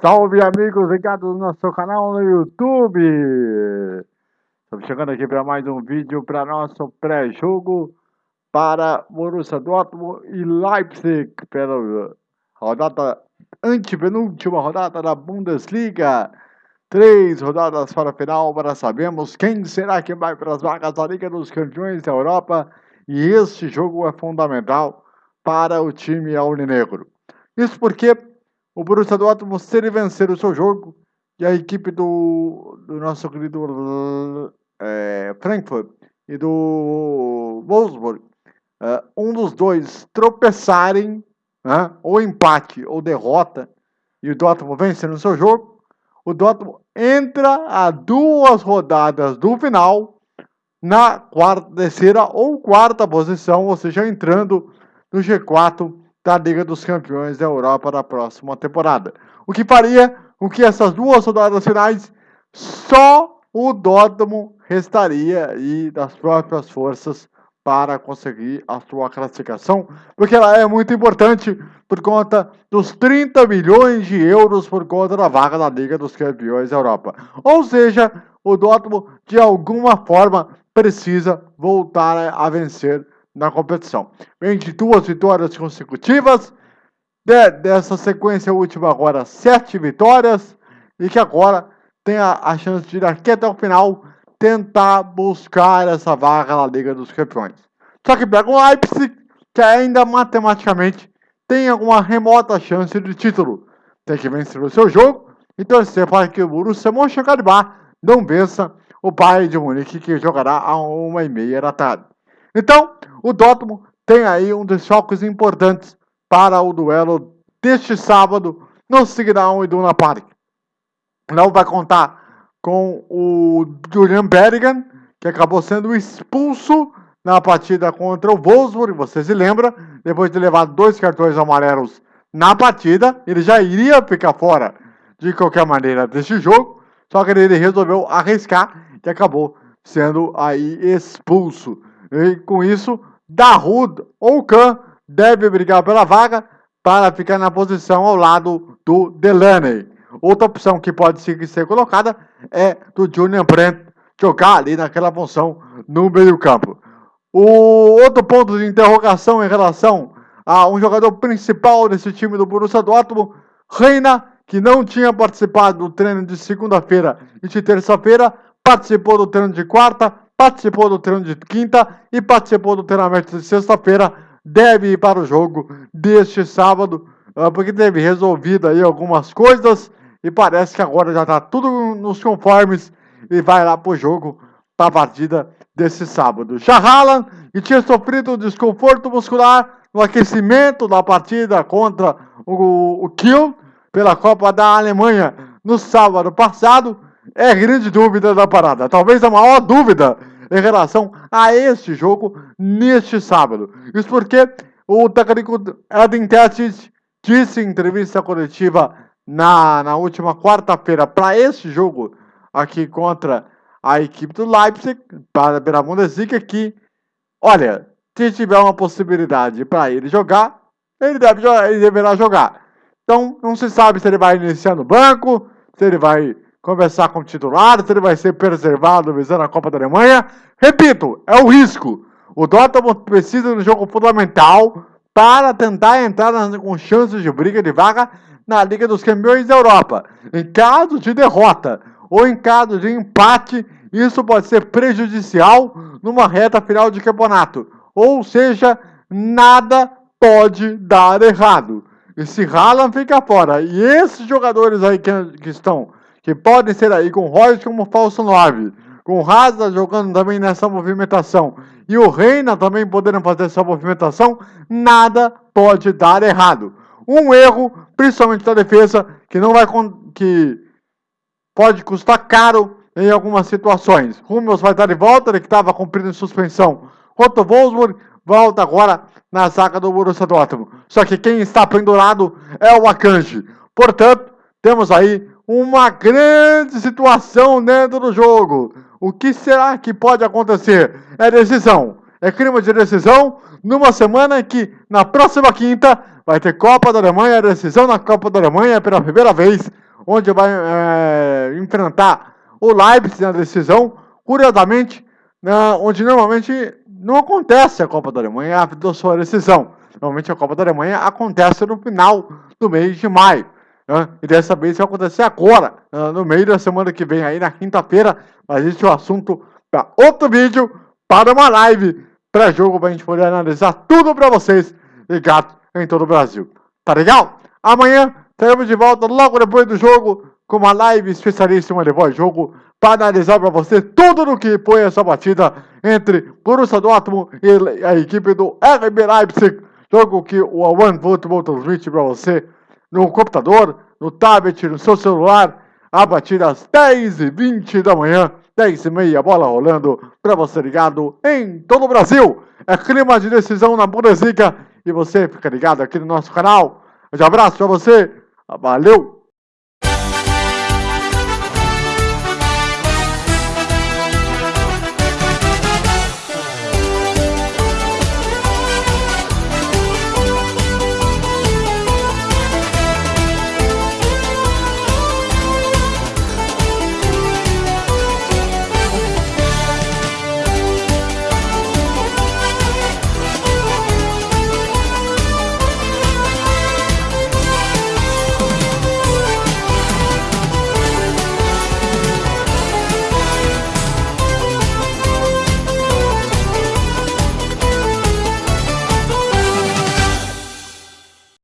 Salve amigos ligados no nosso canal no YouTube! Estamos chegando aqui para mais um vídeo para nosso pré-jogo para Borussia Dortmund e Leipzig pela rodada antepenúltima rodada da Bundesliga. Três rodadas para a final para sabermos quem será que vai para as vagas da Liga dos Campeões da Europa e este jogo é fundamental para o time aurinegro. Isso porque o Borussia Dortmund, se ele vencer o seu jogo, e a equipe do, do nosso querido é, Frankfurt e do Wolfsburg, é, um dos dois tropeçarem, né, ou empate ou derrota, e o Dortmund vencer no seu jogo, o Dortmund entra a duas rodadas do final na quarta, terceira ou quarta posição, ou seja, entrando no G4 da Liga dos Campeões da Europa da próxima temporada. O que faria com que essas duas rodadas finais só o Dortmund restaria aí das próprias forças para conseguir a sua classificação, porque ela é muito importante por conta dos 30 milhões de euros por conta da vaga da Liga dos Campeões da Europa. Ou seja, o Dortmund de alguma forma precisa voltar a vencer na competição. Vem de duas vitórias consecutivas, de, dessa sequência última agora sete vitórias, e que agora tem a, a chance de ir aqui até o final tentar buscar essa vaga na Liga dos Campeões. Só que pega o Leipzig, que ainda matematicamente tem alguma remota chance de título. Tem que vencer o seu jogo e torcer para que o Borussia Mönchengladbach não vença o Bayern de Munique, que jogará a uma e meia da tarde. Então, o Dortmund tem aí um dos focos importantes para o duelo deste sábado no Signal Iduna Park. Não vai contar com o Julian Berrigan, que acabou sendo expulso na partida contra o Wolfsburg, você se lembra, depois de levar dois cartões amarelos na partida, ele já iria ficar fora de qualquer maneira deste jogo, só que ele resolveu arriscar e acabou sendo aí expulso. E com isso, Dahoud ou Khan deve brigar pela vaga para ficar na posição ao lado do Delaney. Outra opção que pode ser colocada é do Julian Brent jogar ali naquela função no meio campo. O outro ponto de interrogação em relação a um jogador principal desse time do Borussia Dortmund, Reina, que não tinha participado do treino de segunda-feira e de terça-feira, participou do treino de quarta, participou do treino de quinta e participou do treinamento de sexta-feira, deve ir para o jogo deste sábado, ah, porque teve resolvido aí algumas coisas e parece que agora já está tudo nos conformes e vai lá para o jogo para a partida desse sábado. Já Haaland, que tinha sofrido um desconforto muscular no aquecimento da partida contra o, o Kiel pela Copa da Alemanha no sábado passado, é grande dúvida da parada. Talvez a maior dúvida em relação a este jogo neste sábado. Isso porque o técnico Edin Terzic disse em entrevista coletiva na, na última quarta-feira para este jogo aqui contra a equipe do Leipzig, para a Bundesliga, que, olha, se tiver uma possibilidade para ele jogar, ele, deve, ele deverá jogar. Então, não se sabe se ele vai iniciar no banco, se ele vai conversar com o titular, se ele vai ser preservado visando a Copa da Alemanha. Repito, é o risco. O Dortmund precisa de um jogo fundamental para tentar entrar com chances de briga de vaga na Liga dos Campeões da Europa. Em caso de derrota ou em caso de empate, isso pode ser prejudicial numa reta final de campeonato. Ou seja, nada pode dar errado. E se Haaland fica fora, e esses jogadores aí que, que estão que podem ser aí com Royce como falso 9, com Hazard jogando também nessa movimentação e o Reina também podendo fazer essa movimentação, nada pode dar errado. Um erro, principalmente da defesa, que não vai que pode custar caro em algumas situações. Hummels vai estar de volta, ele que estava cumprindo suspensão. Otto Wolfsburg volta agora na zaga do Borussia Dortmund. Só que quem está pendurado é o Akanji. Portanto, temos aí uma grande situação dentro do jogo. O que será que pode acontecer? É decisão. É clima de decisão numa semana que, na próxima quinta, vai ter Copa da Alemanha, decisão na Copa da Alemanha pela primeira vez. onde vai é, enfrentar o Leipzig na decisão. Curiosamente, né, onde normalmente não acontece a Copa da Alemanha, a sua decisão. Normalmente a Copa da Alemanha acontece no final do mês de maio. Né? E dessa vez vai acontecer agora, né, no meio da semana que vem, aí na quinta-feira. Mas esse é o assunto para outro vídeo, para uma live pré-jogo, para a gente poder analisar tudo para vocês ligado em todo o Brasil. Tá legal? Amanhã estaremos de volta logo depois do jogo com uma live especialíssima de voz-jogo para analisar para você tudo no que foi essa batida entre Borussia Dortmund e a equipe do RB Leipzig. Jogo que o One Football transmite para você no computador, no tablet, no seu celular, a batida às 10h20 da manhã, 10h30, bola rolando para você ligado em todo o Brasil. É clima de decisão na Bundesliga e você fica ligado aqui no nosso canal. Um abraço para você, valeu!